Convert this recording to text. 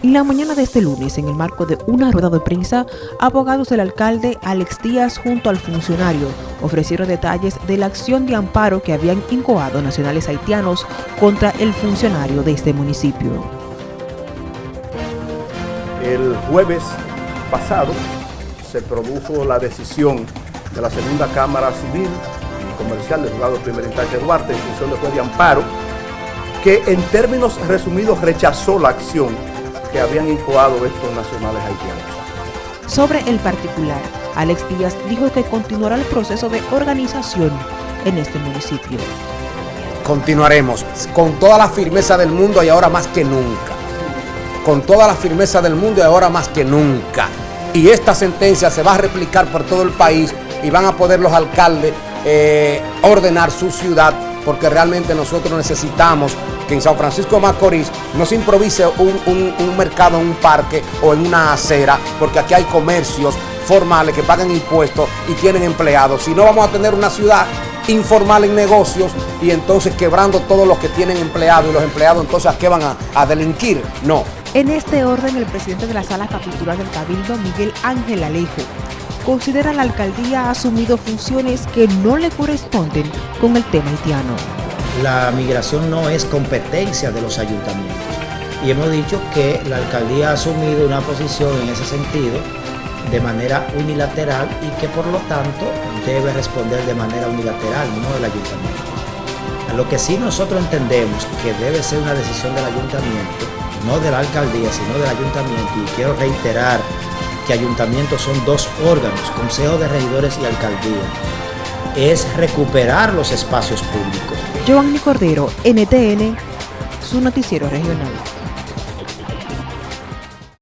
En la mañana de este lunes, en el marco de una rueda de prensa, abogados del alcalde Alex Díaz junto al funcionario ofrecieron detalles de la acción de amparo que habían incoado nacionales haitianos contra el funcionario de este municipio. El jueves pasado se produjo la decisión de la segunda Cámara Civil y Comercial del Juzgado de Primera de Duarte en función de juez de amparo que en términos resumidos rechazó la acción que habían incoado estos nacionales haitianos. Sobre el particular, Alex Díaz dijo que continuará el proceso de organización en este municipio. Continuaremos con toda la firmeza del mundo y ahora más que nunca. Con toda la firmeza del mundo y ahora más que nunca. Y esta sentencia se va a replicar por todo el país y van a poder los alcaldes eh, ordenar su ciudad porque realmente nosotros necesitamos que en San Francisco de Macorís no se improvise un, mercado en un parque o en una acera, porque aquí hay comercios formales que pagan impuestos y tienen empleados. Si no, vamos a tener una ciudad informal en negocios y entonces quebrando todos los que tienen empleados y los empleados entonces qué van a, a delinquir. No. En este orden, el presidente de la Sala Capitular del Cabildo, Miguel Ángel Alejo, considera la alcaldía ha asumido funciones que no le corresponden con el tema haitiano la migración no es competencia de los ayuntamientos. Y hemos dicho que la alcaldía ha asumido una posición en ese sentido de manera unilateral y que por lo tanto debe responder de manera unilateral, no el ayuntamiento. A lo que sí nosotros entendemos que debe ser una decisión del ayuntamiento, no de la alcaldía, sino del ayuntamiento, y quiero reiterar que ayuntamientos son dos órganos, Consejo de Regidores y Alcaldía, es recuperar los espacios públicos Giovanni Cordero, NTN, su noticiero regional.